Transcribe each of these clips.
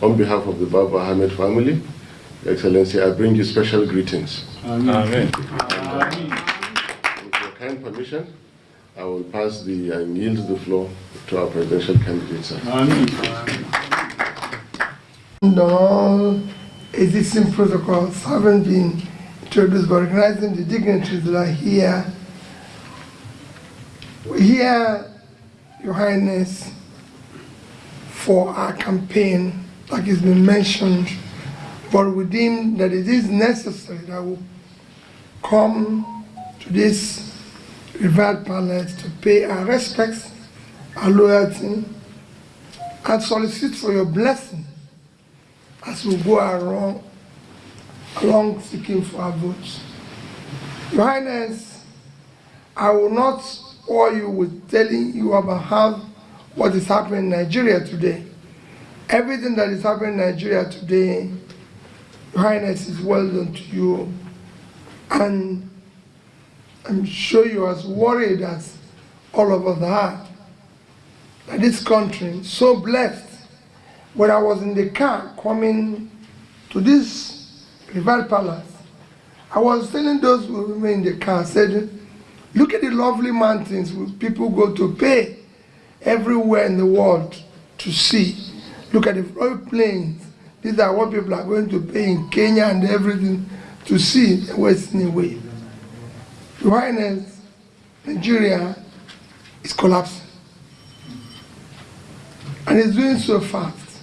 On behalf of the Baba Ahmed family, Your Excellency, I bring you special greetings. Amen. With your kind permission, I will pass the and yield the floor to our presidential candidate, sir. And all existing protocols haven't been introduced, but recognizing the dignitaries that are here. We're here, Your Highness, for our campaign, like it's been mentioned, but we deem that it is necessary that we come to this revered palace to pay our respects, our loyalty, and solicit for your blessing as we go along, along seeking for our votes. Your Highness, I will not bore you with telling you about how what is happening in Nigeria today. Everything that is happening in Nigeria today, Your Highness, is well done to you. And I'm sure you're as worried as all of us are. That this country, so blessed, when I was in the car coming to this Rival Palace, I was telling those who were in the car, I said, look at the lovely mountains people go to pay everywhere in the world to see. Look at the flood plains. These are what people are going to pay in Kenya and everything to see the Western way. Highness, Nigeria is collapsing. And it's doing so fast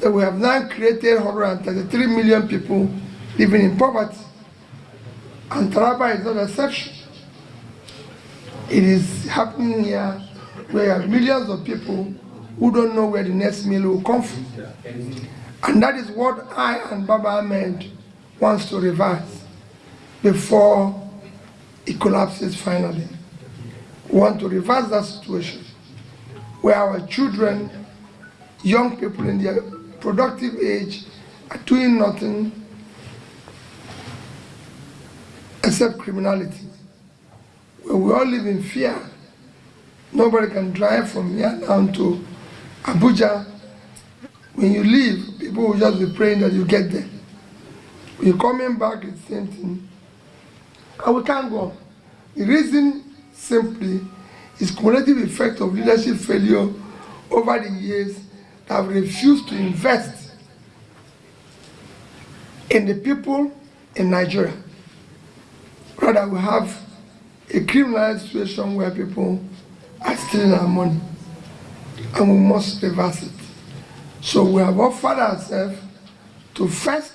that we have now created 133 million people living in poverty. And Taraba is not an exception. It is happening here where millions of people who don't know where the next meal will come from. And that is what I and Baba Ahmed wants to reverse before it collapses finally. We want to reverse that situation where our children, young people in their productive age are doing nothing except criminality. Where we all live in fear. Nobody can drive from here down to Abuja. When you leave, people will just be praying that you get there. When you're coming back, it's the same thing. And we can't go. The reason simply is cumulative effect of leadership failure over the years that have refused to invest in the people in Nigeria. Rather, we have a criminal situation where people are stealing our money and we must reverse it. So we have offered ourselves to first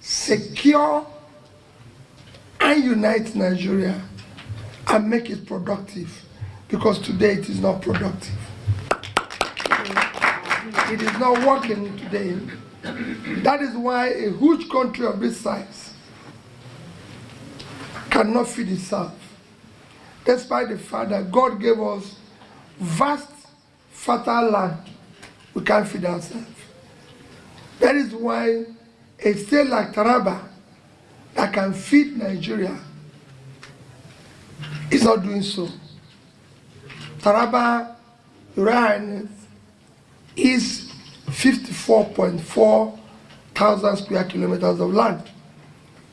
secure and unite Nigeria and make it productive because today it is not productive. It is not working today. That is why a huge country of this size cannot feed itself. Despite the fact that God gave us vast, fertile land, we can't feed ourselves. That is why a state like Taraba that can feed Nigeria is not doing so. Taraba, Highness, is 54.4 thousand square kilometers of land.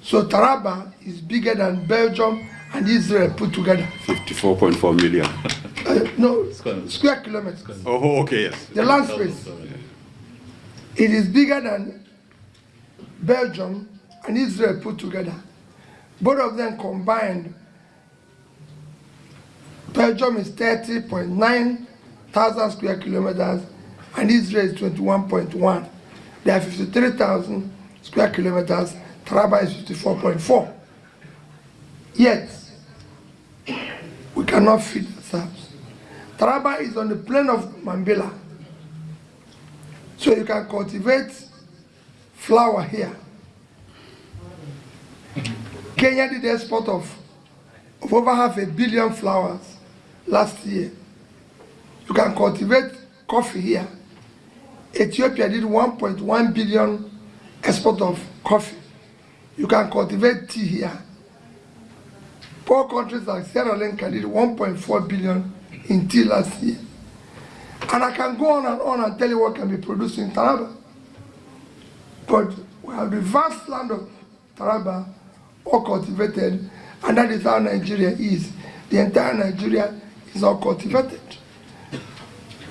So Taraba is bigger than Belgium and Israel put together. 54.4 million. Uh, no, square kilometers. Oh, okay, yes. The land space. It is bigger than Belgium and Israel put together. Both of them combined, Belgium is 30.9 thousand square kilometers and Israel is 21.1. They are 53,000 square kilometers, Taraba is 54.4. Yet, we cannot feed ourselves. Taraba is on the plain of Mambila. So you can cultivate flour here. Kenya did export of, of over half a billion flowers last year. You can cultivate coffee here. Ethiopia did 1.1 billion export of coffee. You can cultivate tea here. Poor countries like Sierra Leone did 1.4 billion tea last year. And I can go on and on and tell you what can be produced in Taraba. But we have the vast land of Taraba all cultivated, and that is how Nigeria is. The entire Nigeria is all cultivated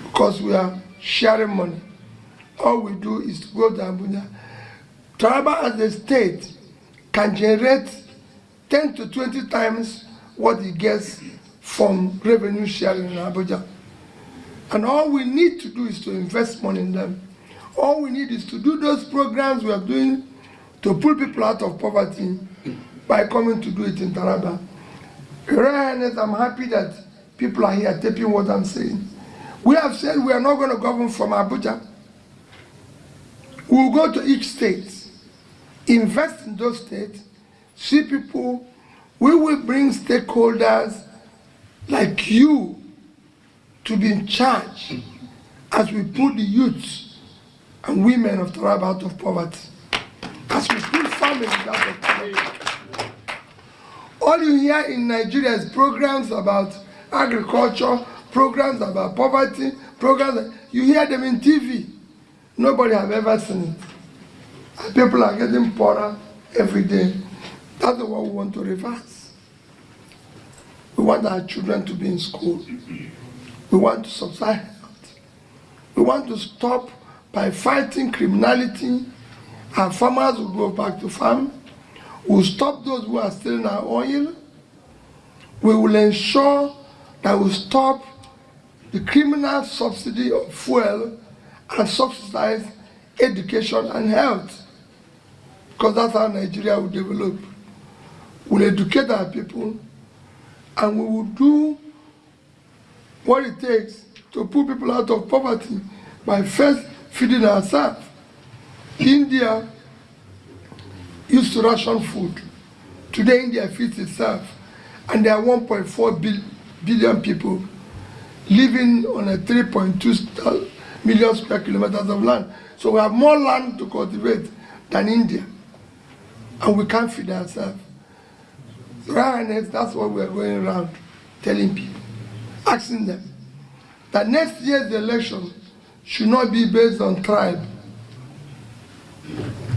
because we are sharing money. All we do is to go to Abuja. Taraba as a state can generate 10 to 20 times what it gets from revenue sharing in Abuja. And all we need to do is to invest money in them. All we need is to do those programs we are doing to pull people out of poverty by coming to do it in Taraba. I'm happy that people are here taking what I'm saying. We have said we are not going to govern from Abuja. We will go to each state, invest in those states, see people. We will bring stakeholders like you to be in charge as we put the youths and women of Taraba out of poverty, as we put families out of poverty. All you hear in Nigeria is programs about agriculture, programs about poverty, programs, you hear them in TV. Nobody have ever seen it. And people are getting poorer every day. That's what we want to reverse. We want our children to be in school. We want to subside health. We want to stop by fighting criminality. Our farmers will go back to farm. We'll stop those who are stealing our oil. We will ensure that we stop the criminal subsidy of fuel and subsidize education and health. Because that's how Nigeria will develop. We'll educate our people and we will do what it takes to put people out of poverty by first feeding ourselves. India used to ration food. Today India feeds itself and there are 1.4 bil billion people living on a 3.2 million square kilometers of land. So we have more land to cultivate than India. And we can't feed ourselves. Right, that's what we're going around telling people, asking them that next year's election should not be based on tribe.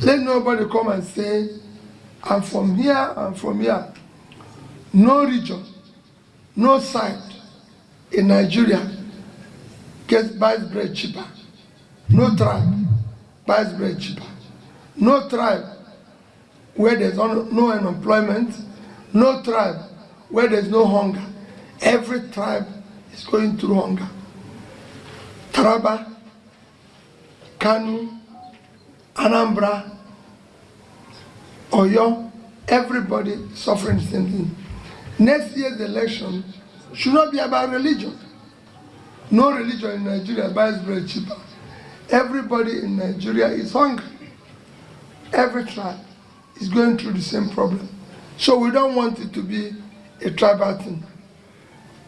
Let nobody come and say, I'm from here, I'm from here. No region, no side in Nigeria gets buys bread cheaper. No tribe buys bread cheaper. No tribe where there's no unemployment, no tribe where there's no hunger. Every tribe is going through hunger. Taraba, Kano, Anambra, Oyo, everybody suffering something. Next year's election should not be about religion. No religion in Nigeria buys bread cheaper. Everybody in Nigeria is hungry. Every tribe is going through the same problem. So we don't want it to be a tribal thing.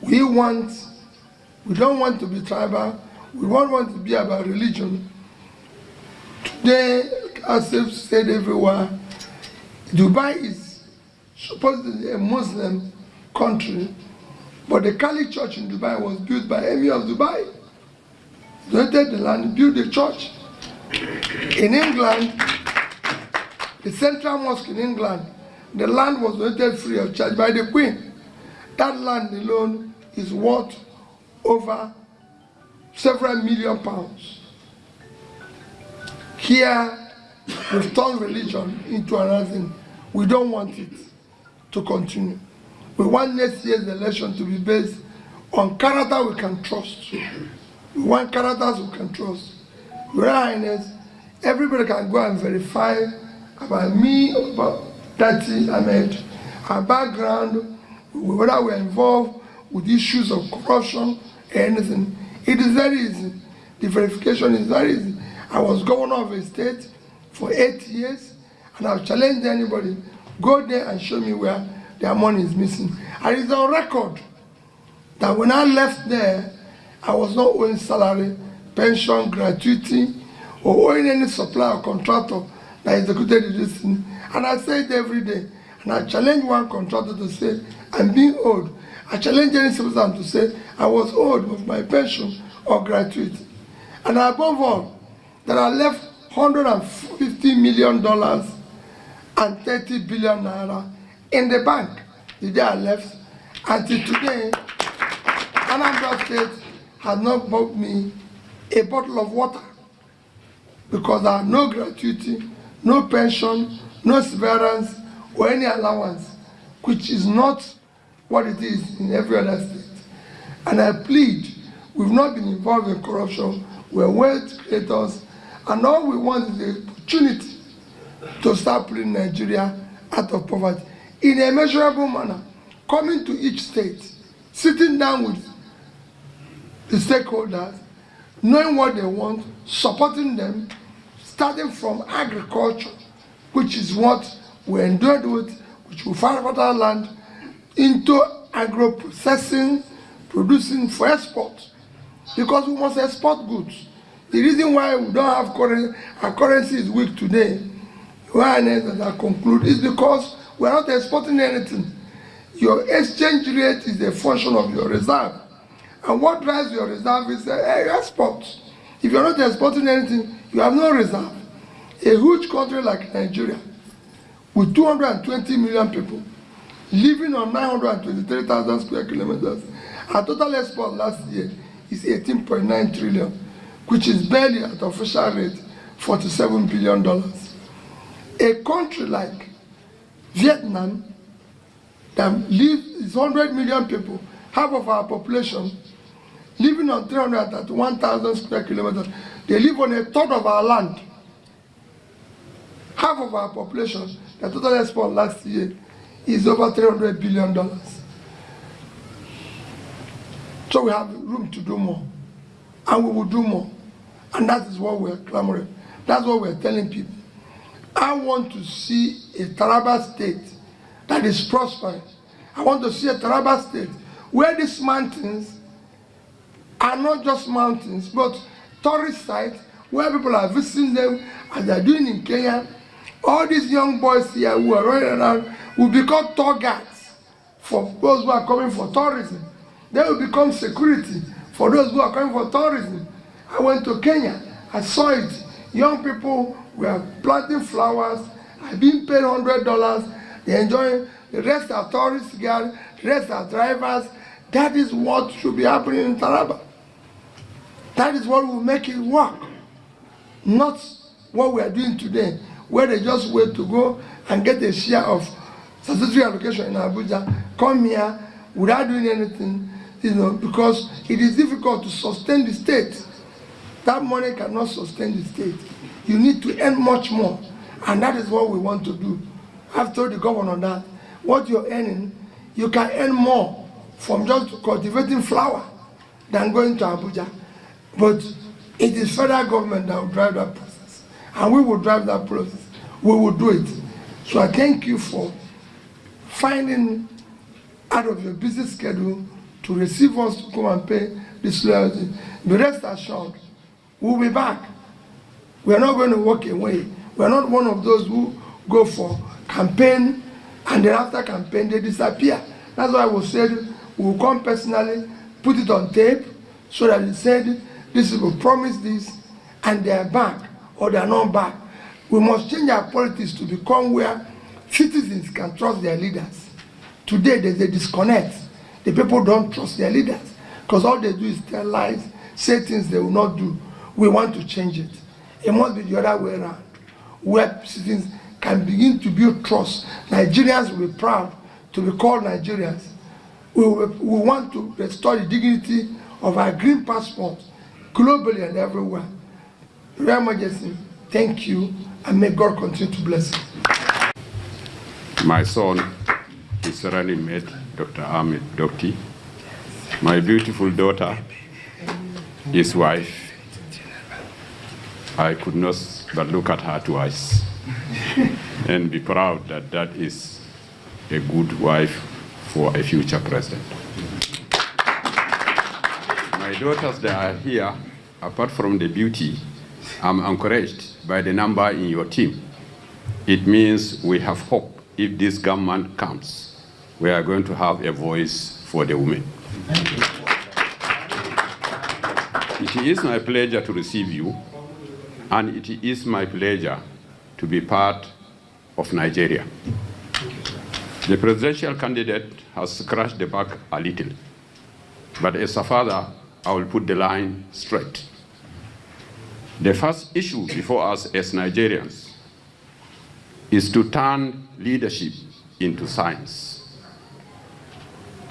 We want, we don't want to be tribal. We don't want to be about religion. Today, as I've said everywhere, Dubai is supposedly a Muslim country, but the Kali church in Dubai was built by Emir of Dubai. Donated the land, built the church. In England, the central mosque in England, the land was donated free of charge by the Queen. That land alone is worth over several million pounds. Here, we've turned religion into another thing. We don't want it to continue. We want next year's election to be based on character we can trust. We want characters we can trust. Your Highness, everybody can go and verify about me, about Datti Ahmed, our background, whether we're involved with issues of corruption or anything. It is very easy. The verification is very easy. I was governor of a state for eight years, and I've challenged anybody, go there and show me where their money is missing. And it's on record that when I left there, I was not owing salary, pension, gratuity, or owing any supplier or contractor that executed this thing. And I say it every day. And I challenge one contractor to say, I'm being owed. I challenge any citizen to say, I was owed with my pension or gratuity. And above all, there are left 150 million dollars and 30 billion naira in the bank. The day I left, until today, Anambra State has not bought me a bottle of water because there are no gratuity, no pension, no severance, or any allowance, which is not what it is in every other state. And I plead, we've not been involved in corruption, we're wealth creators, and all we want is the opportunity to start putting Nigeria out of poverty in a measurable manner, coming to each state, sitting down with the stakeholders, knowing what they want, supporting them, starting from agriculture, which is what we're endured with, which we find fertile land, into agro-processing, producing for export. Because we must export goods. The reason why we don't have currency, our currency is weak today, why I conclude, is because we are not exporting anything. Your exchange rate is a function of your reserve. And what drives your reserve is uh, export. If you're not exporting anything, you have no reserve. A huge country like Nigeria, with 220 million people, living on 923,000 square kilometers, our total export last year is 18.9 trillion, which is barely at official rate, 47 billion dollars. A country like Vietnam, that lives is 100 million people, half of our population, living on 331,000 square kilometers. They live on a third of our land. Half of our population, the total export last year is over 300 billion dollars. So we have room to do more. And we will do more. And that is what we're clamoring. That's what we're telling people. I want to see a Taraba state that is prospering. I want to see a Taraba state where these mountains are not just mountains, but tourist sites where people are visiting them as they're doing in Kenya. All these young boys here who are running around will become tour guides for those who are coming for tourism. They will become security for those who are coming for tourism. I went to Kenya, I saw it. Young people were planting flowers, are being paid hundred dollars, they enjoy the rest are tourists the rest are drivers. That is what should be happening in Taraba. That is what will make it work. Not what we are doing today, where they just wait to go and get a share of statutory allocation in Abuja, come here without doing anything, you know, because it is difficult to sustain the state. That money cannot sustain the state. You need to earn much more, and that is what we want to do. I've told the governor that what you're earning, you can earn more from just cultivating flower than going to Abuja. But it is federal government that will drive that process. And we will drive that process. We will do it. So I thank you for finding out of your busy schedule to receive us to come and pay this loyalty. Be rest assured, we'll be back. We are not going to walk away. We are not one of those who go for campaign and then after campaign they disappear. That's why we said we will come personally, put it on tape, so that we said this will promise this and they are back or not back. We must change our politics to become where citizens can trust their leaders. Today there's a disconnect. The people don't trust their leaders because all they do is tell lies, say things they will not do. We want to change it. It must be the other way around, where citizens can begin to build trust. Nigerians will be proud to be called Nigerians. We, we want to restore the dignity of our green passport globally and everywhere. Your Majesty, thank you, and may God continue to bless you. My son is running mate, Dr. Ahmed Dokti. My beautiful daughter, his wife. I could not but look at her twice and be proud that that is a good wife for a future president. My daughters that are here, apart from the beauty, I'm encouraged by the number in your team. It means we have hope. If this government comes, we are going to have a voice for the women. It is my pleasure to receive you, and it is my pleasure to be part of Nigeria. The presidential candidate has scratched the back a little, but as a father, I will put the line straight. The first issue before us as Nigerians is to turn leadership into science.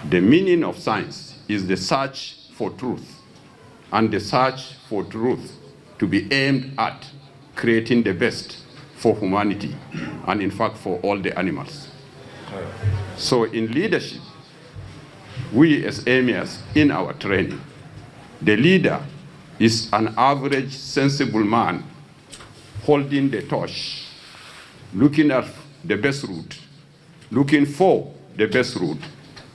The meaning of science is the search for truth, and the search for truth to be aimed at creating the best for humanity, and in fact for all the animals. So in leadership, we as emirs in our training, the leader is an average sensible man holding the torch, looking at the best route, looking for the best route,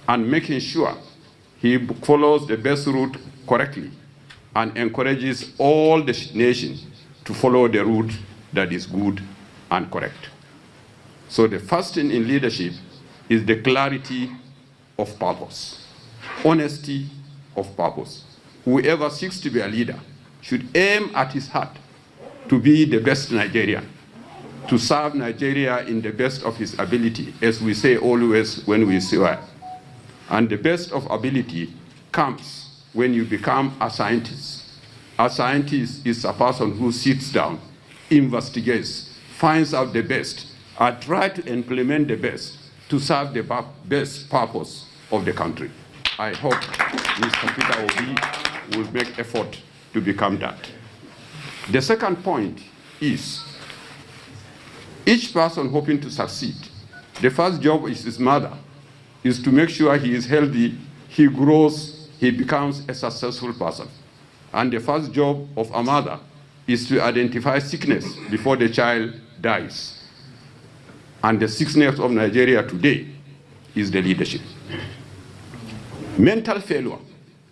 and making sure he follows the best route correctly and encourages all the nation to follow the route that is good and correct. So the first thing in leadership is the clarity of purpose, honesty of purpose. Whoever seeks to be a leader should aim at his heart to be the best Nigerian, to serve Nigeria in the best of his ability, as we say always when we swear. And the best of ability comes when you become a scientist. A scientist is a person who sits down, investigates, finds out the best, and try to implement the best to serve the best purpose of the country. I hope Mr. Peter Obi will make effort to become that. The second point is each person hoping to succeed, the first job is his mother, is to make sure he is healthy, he grows, he becomes a successful person. And the first job of a mother is to identify sickness before the child dies. And the sickness of Nigeria today is the leadership. Mental failure,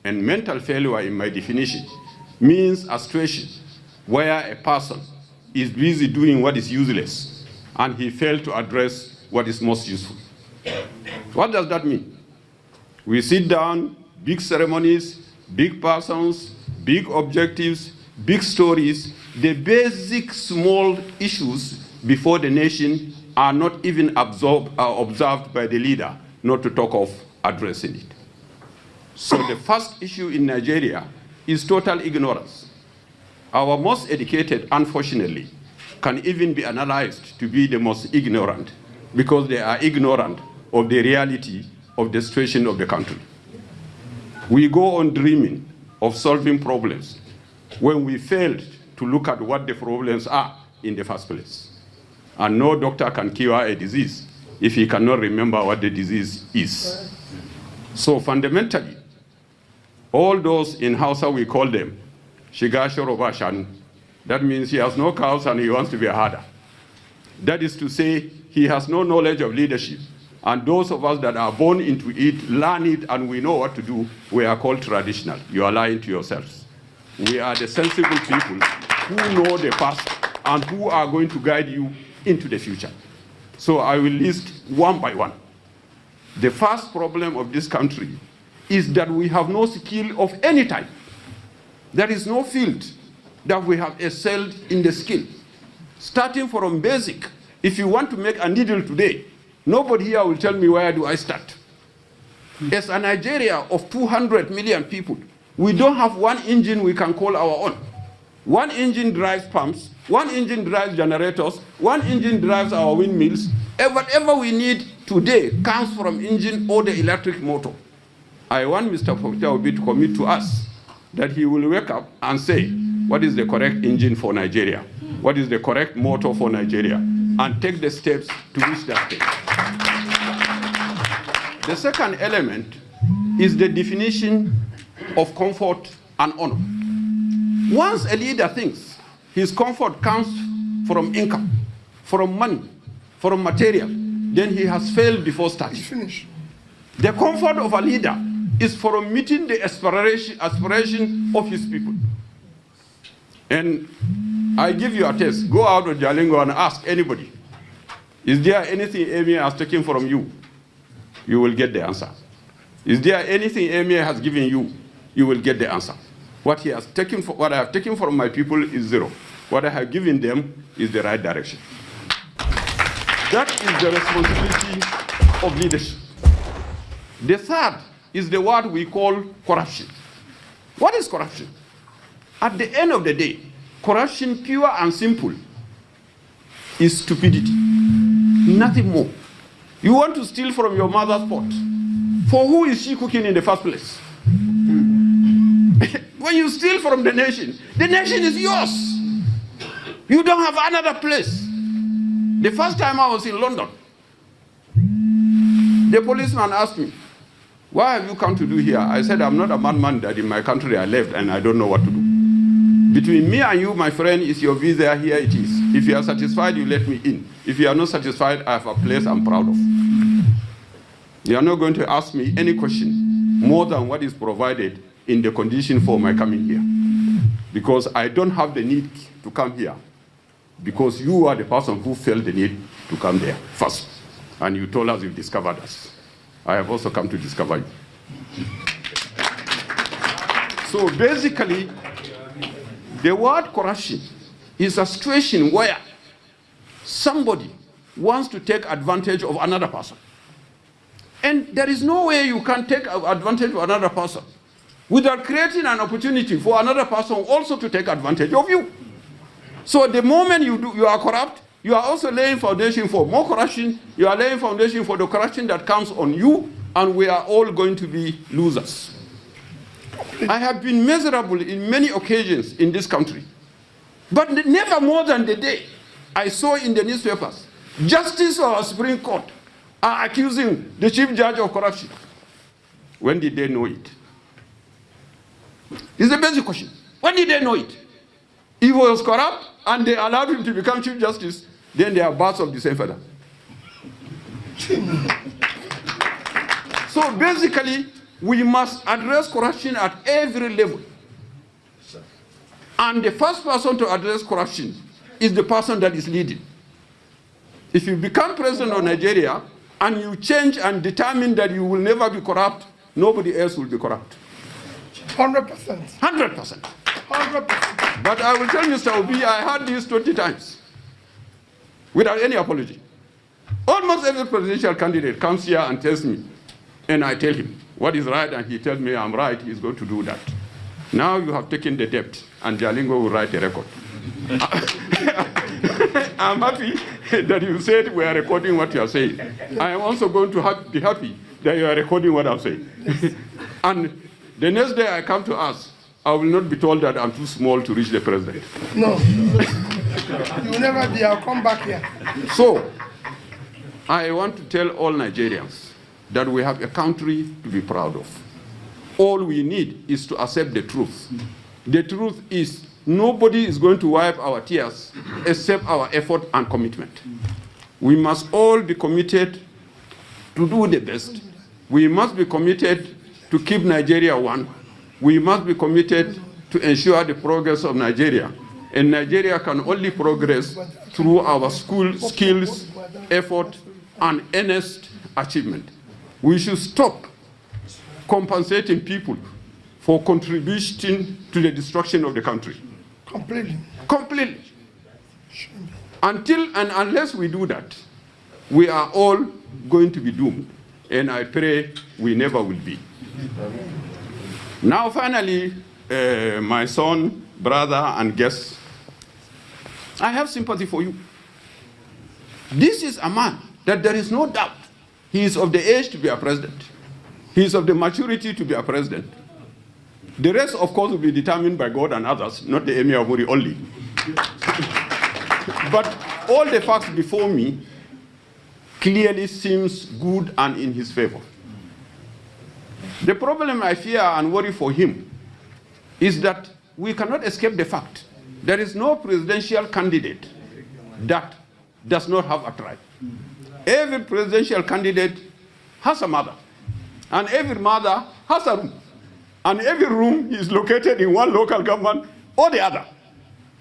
and mental failure in my definition, means a situation where a person is busy doing what is useless and he failed to address what is most useful. What does that mean? We sit down, big ceremonies, big persons, big objectives, big stories, the basic small issues before the nation are not even absorbed, uh, observed by the leader, not to talk of addressing it. So the first issue in Nigeria is total ignorance. Our most educated, unfortunately, can even be analyzed to be the most ignorant because they are ignorant of the reality of the situation of the country. We go on dreaming of solving problems when we failed to look at what the problems are in the first place. And no doctor can cure a disease if he cannot remember what the disease is. So fundamentally, all those in Hausa, we call them Shiga Shoroba Shanu. That means he has no cows and he wants to be a herder. That is to say, he has no knowledge of leadership. And those of us that are born into it, learn it, and we know what to do, we are called traditional. You are lying to yourselves. We are the sensible people who know the past and who are going to guide you into the future. So I will list one by one. The first problem of this country is that we have no skill of any type. There is no field that we have excelled in the skill. Starting from basic, if you want to make a needle today, nobody here will tell me where do I start. As a Nigeria of 200 million people, we don't have one engine we can call our own. One engine drives pumps, one engine drives generators, one engine drives our windmills. Whatever we need today comes from engine or the electric motor. I want Mr. Obi to commit to us that he will wake up and say, what is the correct engine for Nigeria? What is the correct motor for Nigeria? And take the steps to reach that stage. The second element is the definition of comfort and honor. Once a leader thinks his comfort comes from income, from money, from material, then he has failed before starting. Finish. The comfort of a leader is from meeting the aspiration, aspiration of his people. And I give you a test. Go out with Jalingo and ask anybody, is there anything Emir has taken from you? You will get the answer. Is there anything Emir has given you? You will get the answer. What he has taken, for, what I have taken from my people is zero. What I have given them is the right direction. That is the responsibility of leadership. The third is the word we call corruption. What is corruption? At the end of the day, corruption, pure and simple, is stupidity. Nothing more. You want to steal from your mother's pot. For who is she cooking in the first place? when you steal from the nation, the nation is yours. You don't have another place. The first time I was in London, the policeman asked me, Why have you come to do here? I said, I'm not a madman that in my country I left and I don't know what to do. Between me and you, my friend, is your visa, here it is. If you are satisfied, you let me in. If you are not satisfied, I have a place I'm proud of. You are not going to ask me any question more than what is provided in the condition for my coming here. Because I don't have the need to come here. Because you are the person who felt the need to come there first. And you told us you discovered us. I have also come to discover you. So basically, the word corruption is a situation where somebody wants to take advantage of another person. And there is no way you can take advantage of another person without creating an opportunity for another person also to take advantage of you. So the moment you, do, you are corrupt, you are also laying foundation for more corruption. You are laying foundation for the corruption that comes on you, and we are all going to be losers. I have been miserable in many occasions in this country, but never more than the day I saw in the newspapers, Justice or Supreme Court are accusing the Chief Judge of corruption. When did they know it? It's a basic question. When did they know it? He was corrupt and they allowed him to become Chief Justice, then they are birds of the same feather. so basically, we must address corruption at every level. And the first person to address corruption is the person that is leading. If you become president of Nigeria and you change and determine that you will never be corrupt, nobody else will be corrupt. 100%. 100%. 100%. But I will tell Mr. Obi, I heard this 20 times without any apology. Almost every presidential candidate comes here and tells me, and I tell him what is right, and he tells me I'm right, he's going to do that. Now you have taken the debt, and Jalingo will write a record. I'm happy that you said we are recording what you are saying. I am also going to ha be happy that you are recording what I'm saying. and the next day I come to us, I will not be told that I'm too small to reach the president. No. you will never be. I'll come back here. So, I want to tell all Nigerians that we have a country to be proud of. All we need is to accept the truth. The truth is nobody is going to wipe our tears except our effort and commitment. We must all be committed to do the best. We must be committed to keep Nigeria one. We must be committed to ensure the progress of Nigeria. And Nigeria can only progress through our school skills, effort, and earnest achievement. We should stop compensating people for contributing to the destruction of the country. Completely. Completely. Until and unless we do that, we are all going to be doomed. And I pray we never will be. Now, finally, uh, my son, brother, and guest, I have sympathy for you. This is a man that there is no doubt he is of the age to be a president. He is of the maturity to be a president. The rest, of course, will be determined by God and others, not the Emir of Muri only. but all the facts before me clearly seems good and in his favor. The problem I fear and worry for him is that we cannot escape the fact there is no presidential candidate that does not have a tribe. Every presidential candidate has a mother, and every mother has a room. And every room is located in one local government or the other.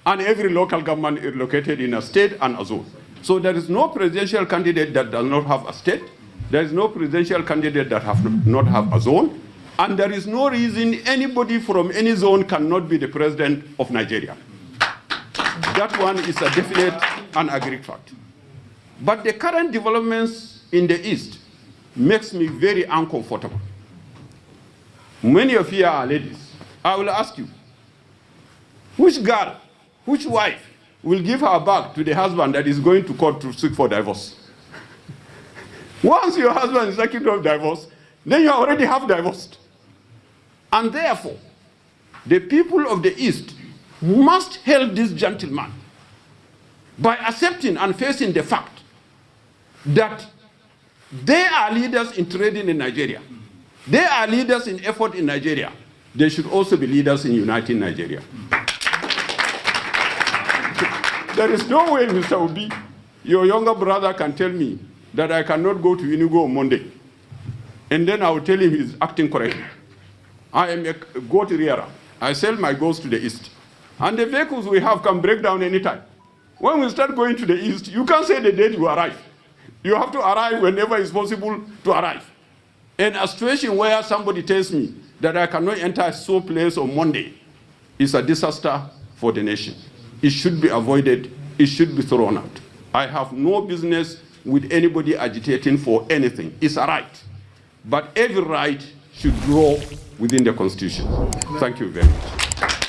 And every local government is located in a state and a zone. So there is no presidential candidate that does not have a state. There is no presidential candidate that have not have a zone. And there is no reason anybody from any zone cannot be the president of Nigeria. That one is a definite and agreed fact. But the current developments in the East makes me very uncomfortable. Many of you are ladies. I will ask you, which girl, which wife will give her back to the husband that is going to court to seek for divorce? Once your husband is seeking for divorce, then you already have divorced. And therefore, the people of the East must help this gentleman by accepting and facing the fact that they are leaders in trading in Nigeria. They are leaders in effort in Nigeria. They should also be leaders in uniting Nigeria. there is no way, Mr. Obi, your younger brother can tell me that I cannot go to Enugu on Monday. And then I will tell him he's acting correctly. I am a goat rearer. I sell my goats to the east. And the vehicles we have can break down anytime. When we start going to the east, you can't say the date you arrive. You have to arrive whenever it's possible to arrive. In a situation where somebody tells me that I cannot enter a so place on Monday is a disaster for the nation. It should be avoided. It should be thrown out. I have no business with anybody agitating for anything. It's a right. But every right should grow within the Constitution. Thank you very much.